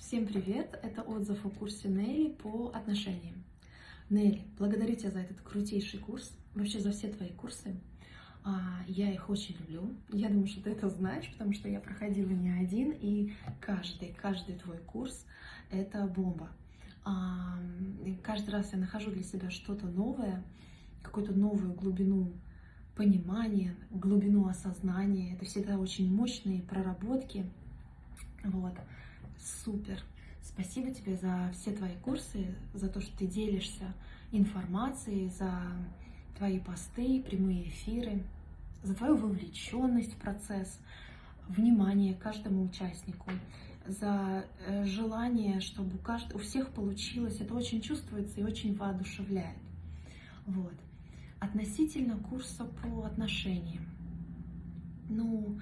Всем привет! Это отзыв о курсе Нелли по отношениям. Нелли, благодарю тебя за этот крутейший курс, вообще за все твои курсы. А, я их очень люблю. Я думаю, что ты это знаешь, потому что я проходила не один, и каждый, каждый твой курс — это бомба. А, каждый раз я нахожу для себя что-то новое, какую-то новую глубину понимания, глубину осознания. Это всегда очень мощные проработки. Вот. Супер! Спасибо тебе за все твои курсы, за то, что ты делишься информацией, за твои посты, прямые эфиры, за твою вовлеченность в процесс, внимание каждому участнику, за э, желание, чтобы у, у всех получилось. Это очень чувствуется и очень воодушевляет. Вот. Относительно курса по отношениям. Ну,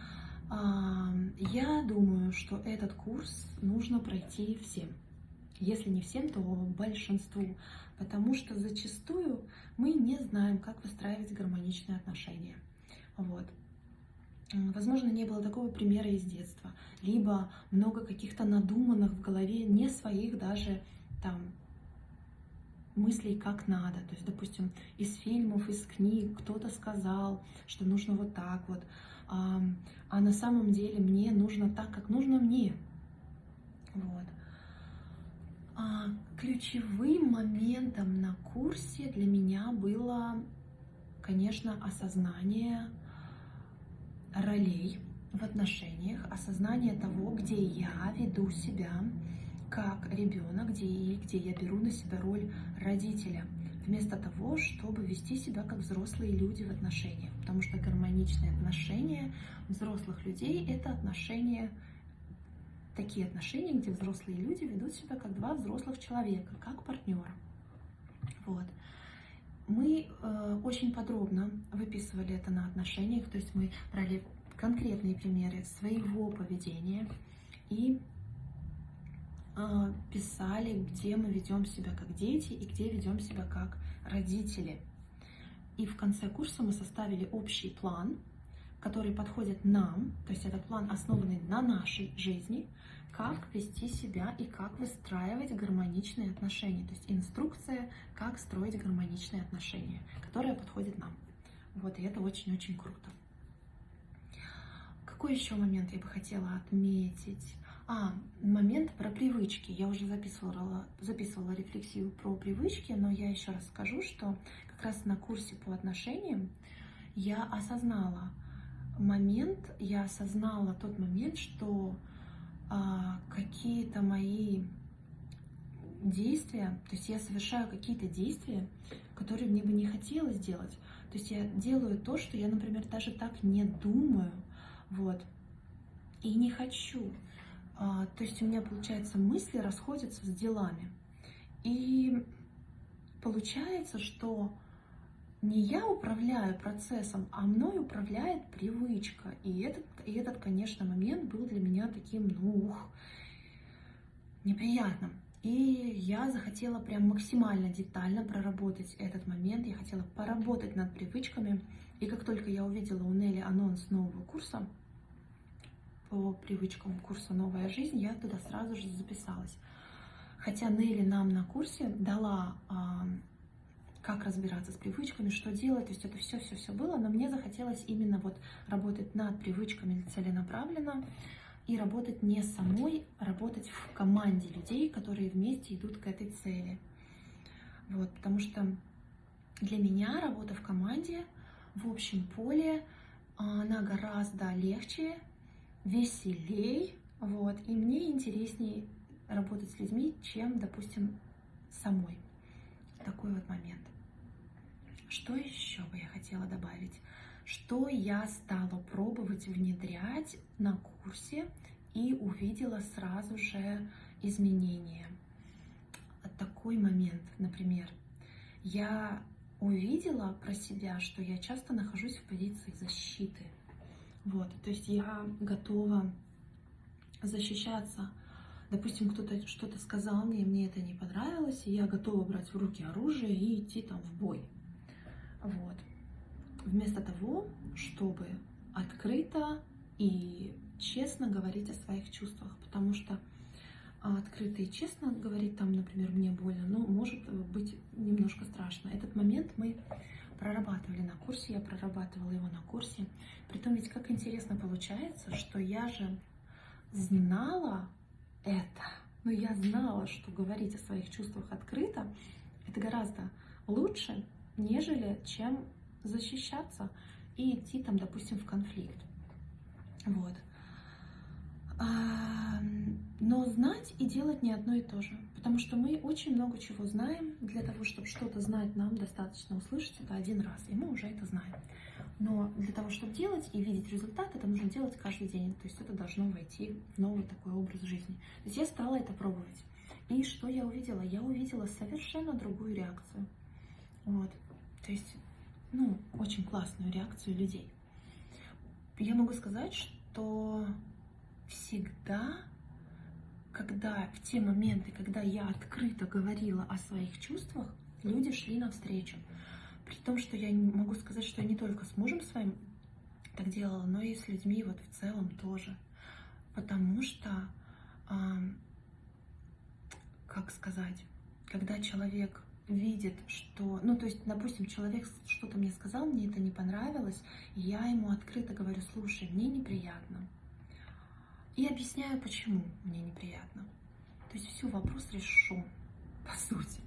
я думаю, что этот курс нужно пройти всем. Если не всем, то большинству. Потому что зачастую мы не знаем, как выстраивать гармоничные отношения. Вот. Возможно, не было такого примера из детства. Либо много каких-то надуманных в голове, не своих даже там мыслей как надо. То есть, допустим, из фильмов, из книг кто-то сказал, что нужно вот так вот а, а на самом деле мне нужно так, как нужно мне. Вот. А ключевым моментом на курсе для меня было, конечно, осознание ролей в отношениях, осознание того, где я веду себя как ребенок, где, где я беру на себя роль родителя – вместо того, чтобы вести себя как взрослые люди в отношениях. Потому что гармоничные отношения взрослых людей – это отношения, такие отношения, где взрослые люди ведут себя как два взрослых человека, как партнера. Вот. Мы э, очень подробно выписывали это на отношениях, то есть мы брали конкретные примеры своего поведения и писали, где мы ведем себя как дети и где ведем себя как родители. И в конце курса мы составили общий план, который подходит нам, то есть это план, основанный на нашей жизни, как вести себя и как выстраивать гармоничные отношения. То есть инструкция, как строить гармоничные отношения, которая подходит нам. Вот, и это очень-очень круто. Какой еще момент я бы хотела отметить? А, момент про привычки. Я уже записывала, записывала рефлексию про привычки, но я еще раз скажу, что как раз на курсе по отношениям я осознала момент, я осознала тот момент, что а, какие-то мои действия, то есть я совершаю какие-то действия, которые мне бы не хотелось делать. То есть я делаю то, что я, например, даже так не думаю, вот, и не хочу. А, то есть у меня, получается, мысли расходятся с делами. И получается, что не я управляю процессом, а мной управляет привычка. И этот, и этот, конечно, момент был для меня таким, ну, ух, неприятным. И я захотела прям максимально детально проработать этот момент. Я хотела поработать над привычками. И как только я увидела у Нелли анонс нового курса, по привычкам курса «Новая жизнь», я туда сразу же записалась. Хотя Нелли нам на курсе дала, а, как разбираться с привычками, что делать, то есть это все-все-все было, но мне захотелось именно вот работать над привычками целенаправленно и работать не самой, а работать в команде людей, которые вместе идут к этой цели. Вот, потому что для меня работа в команде в общем поле, она гораздо легче, веселей, вот, и мне интереснее работать с людьми, чем, допустим, самой. Такой вот момент. Что еще бы я хотела добавить? Что я стала пробовать внедрять на курсе и увидела сразу же изменения. Такой момент, например, я увидела про себя, что я часто нахожусь в позиции защиты – вот, то есть я готова защищаться. Допустим, кто-то что-то сказал мне, мне это не понравилось, и я готова брать в руки оружие и идти там в бой. Вот. Вместо того, чтобы открыто и честно говорить о своих чувствах, потому что открыто и честно говорить там, например, мне больно, но может быть немножко страшно. Этот момент мы прорабатывали на курсе, я прорабатывала его на курсе. Притом ведь как интересно получается, что я же знала это, но я знала, что говорить о своих чувствах открыто, это гораздо лучше, нежели чем защищаться и идти там, допустим, в конфликт. Вот. Но знать и делать не одно и то же. Потому что мы очень много чего знаем. Для того, чтобы что-то знать, нам достаточно услышать это один раз. И мы уже это знаем. Но для того, чтобы делать и видеть результат, это нужно делать каждый день. То есть это должно войти в новый такой образ жизни. То есть я стала это пробовать. И что я увидела? Я увидела совершенно другую реакцию. Вот. То есть, ну, очень классную реакцию людей. Я могу сказать, что всегда, когда в те моменты, когда я открыто говорила о своих чувствах, люди шли навстречу. При том, что я могу сказать, что я не только с мужем своим так делала, но и с людьми вот в целом тоже. Потому что, как сказать, когда человек видит, что, ну, то есть, допустим, человек что-то мне сказал, мне это не понравилось, и я ему открыто говорю, слушай, мне неприятно, и объясняю, почему мне неприятно. То есть все, вопрос решен, по сути.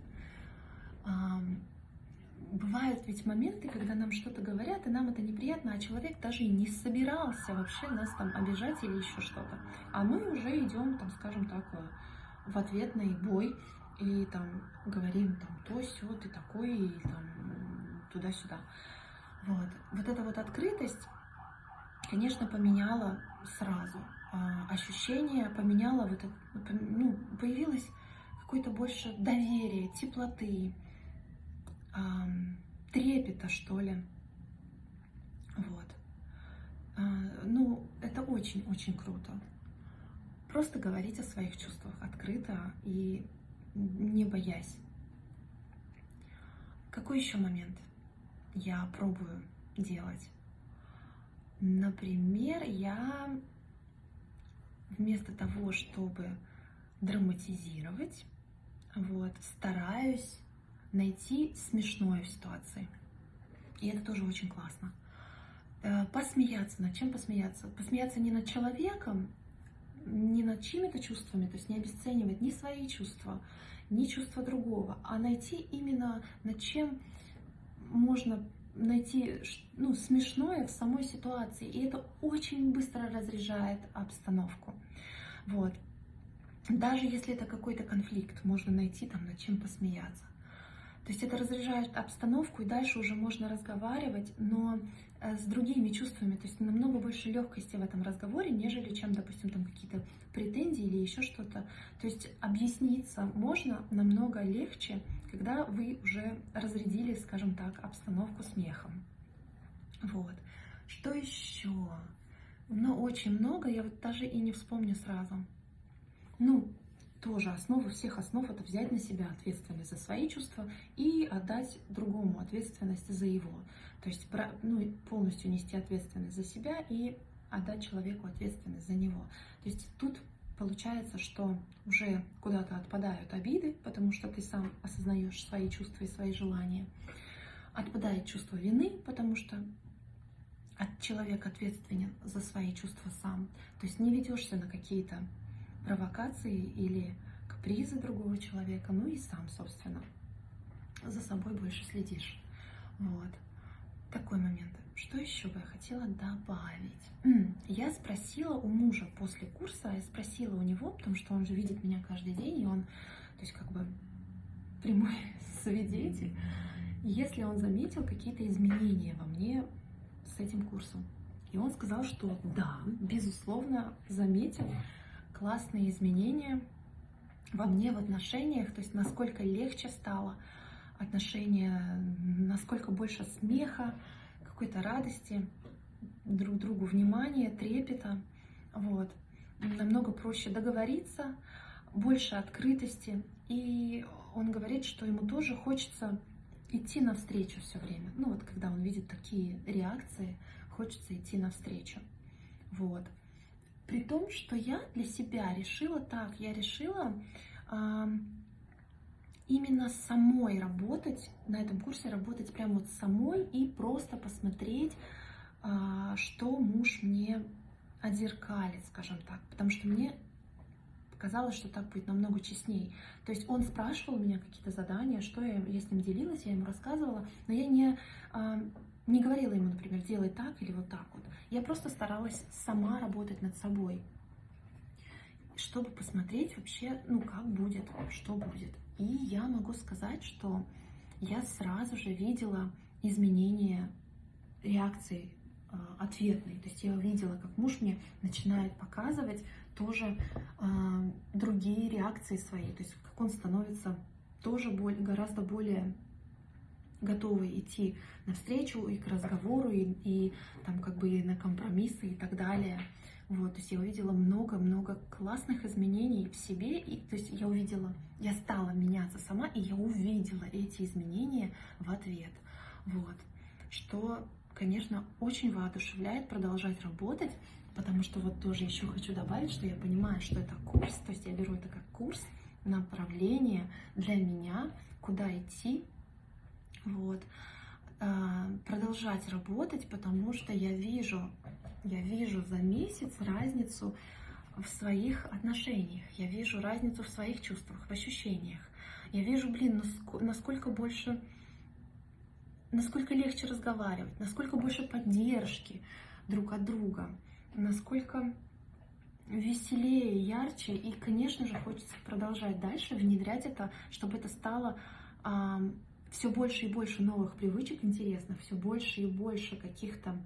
Бывают ведь моменты, когда нам что-то говорят, и нам это неприятно, а человек даже и не собирался вообще нас там обижать или еще что-то. А мы уже идем, там, скажем так, в ответный бой и там говорим там то, все, ты такой, и там туда-сюда. Вот. Вот эта вот открытость, конечно, поменяла сразу а, ощущение поменяло, вот это, ну, появилось какое-то больше доверия, теплоты, трепета, что ли. Вот. А, ну, это очень-очень круто. Просто говорить о своих чувствах открыто и не боясь. Какой еще момент я пробую делать? Например, я вместо того, чтобы драматизировать, вот, стараюсь найти смешное в ситуации. И это тоже очень классно. Э, посмеяться. Над чем посмеяться? Посмеяться не над человеком, не над чьими-то чувствами, то есть не обесценивать ни свои чувства, ни чувства другого, а найти именно над чем можно найти ну, смешное в самой ситуации. И это очень быстро разряжает обстановку. Вот. Даже если это какой-то конфликт, можно найти там над чем посмеяться. То есть это разряжает обстановку, и дальше уже можно разговаривать, но э, с другими чувствами, то есть намного больше легкости в этом разговоре, нежели чем, допустим, там какие-то претензии или еще что-то. То есть объясниться можно намного легче, когда вы уже разрядили, скажем так, обстановку смехом. Вот. Что еще? Но очень много, я вот даже и не вспомню сразу. Ну, тоже основа всех основ это взять на себя ответственность за свои чувства и отдать другому ответственность за его. То есть ну, полностью нести ответственность за себя и отдать человеку ответственность за него. То есть тут получается, что уже куда-то отпадают обиды, потому что ты сам осознаешь свои чувства и свои желания. Отпадает чувство вины, потому что человек ответственен за свои чувства сам. То есть не ведешься на какие-то провокации или капризы другого человека, ну и сам, собственно, за собой больше следишь. Вот. Такой момент. Что еще бы я хотела добавить? Я спросила у мужа после курса, я спросила у него, потому что он же видит меня каждый день, и он, то есть как бы прямой свидетель, если он заметил какие-то изменения во мне с этим курсом. И он сказал, что да, безусловно, заметил классные изменения во мне в отношениях, то есть насколько легче стало отношения, насколько больше смеха, какой-то радости, друг другу внимания, трепета. Вот. Намного проще договориться, больше открытости. И он говорит, что ему тоже хочется идти навстречу все время. Ну вот, когда он видит такие реакции, хочется идти навстречу. Вот. При том, что я для себя решила так, я решила а, именно самой работать, на этом курсе работать прямо вот самой и просто посмотреть, а, что муж мне отзеркалит, скажем так, потому что мне казалось, что так будет намного честней. То есть он спрашивал меня какие-то задания, что я, я с ним делилась, я ему рассказывала, но я не, а, не говорила ему, например, делай так или вот так вот. Я просто старалась сама работать над собой, чтобы посмотреть вообще, ну, как будет, что будет. И я могу сказать, что я сразу же видела изменения реакции э, ответной. То есть я увидела, как муж мне начинает показывать тоже э, другие реакции свои. То есть как он становится тоже более, гораздо более готовый идти навстречу и к разговору, и, и там как бы и на компромиссы и так далее. Вот, то есть я увидела много-много классных изменений в себе, и то есть я увидела, я стала меняться сама, и я увидела эти изменения в ответ. Вот, что, конечно, очень воодушевляет продолжать работать, потому что вот тоже еще хочу добавить, что я понимаю, что это курс, то есть я беру это как курс, направление для меня, куда идти, вот, а, продолжать работать, потому что я вижу я вижу за месяц разницу в своих отношениях, я вижу разницу в своих чувствах, в ощущениях. Я вижу, блин, насколько больше, насколько легче разговаривать, насколько больше поддержки друг от друга, насколько веселее, ярче. И, конечно же, хочется продолжать дальше, внедрять это, чтобы это стало а, все больше и больше новых привычек интересных, все больше и больше каких-то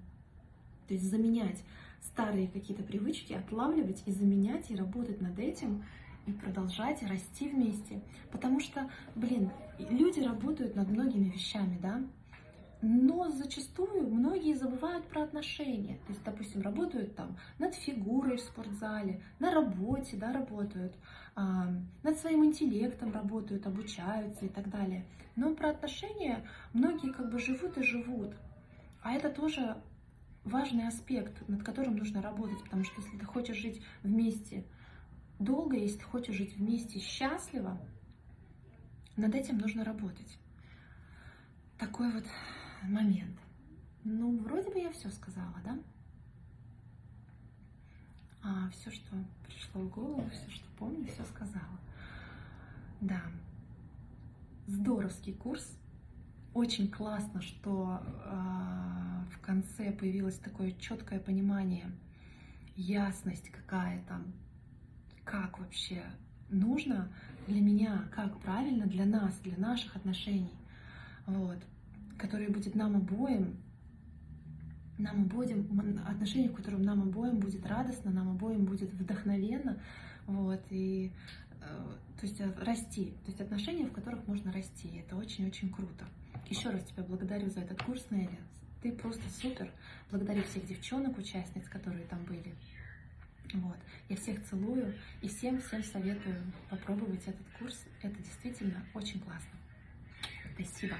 то есть заменять старые какие-то привычки, отлавливать и заменять, и работать над этим, и продолжать расти вместе. Потому что, блин, люди работают над многими вещами, да, но зачастую многие забывают про отношения. То есть, допустим, работают там над фигурой в спортзале, на работе, да, работают, а, над своим интеллектом работают, обучаются и так далее. Но про отношения многие как бы живут и живут. А это тоже важный аспект, над которым нужно работать, потому что если ты хочешь жить вместе долго, если ты хочешь жить вместе счастливо, над этим нужно работать. Такой вот момент. Ну, вроде бы я все сказала, да? А все, что пришло в голову, все, что помню, все сказала. Да. Здоровский курс. Очень классно, что э, конце появилось такое четкое понимание, ясность какая-то, как вообще нужно для меня, как правильно для нас, для наших отношений, вот, который будет нам обоим, нам обоим, отношения, в котором нам обоим будет радостно, нам обоим будет вдохновенно, вот, и э, то есть расти, то есть отношения, в которых можно расти, это очень-очень круто. Еще раз тебя благодарю за этот курс, Нелли. Ты просто супер. Благодарю всех девчонок, участниц, которые там были. Вот. Я всех целую и всем-всем советую попробовать этот курс. Это действительно очень классно. Спасибо.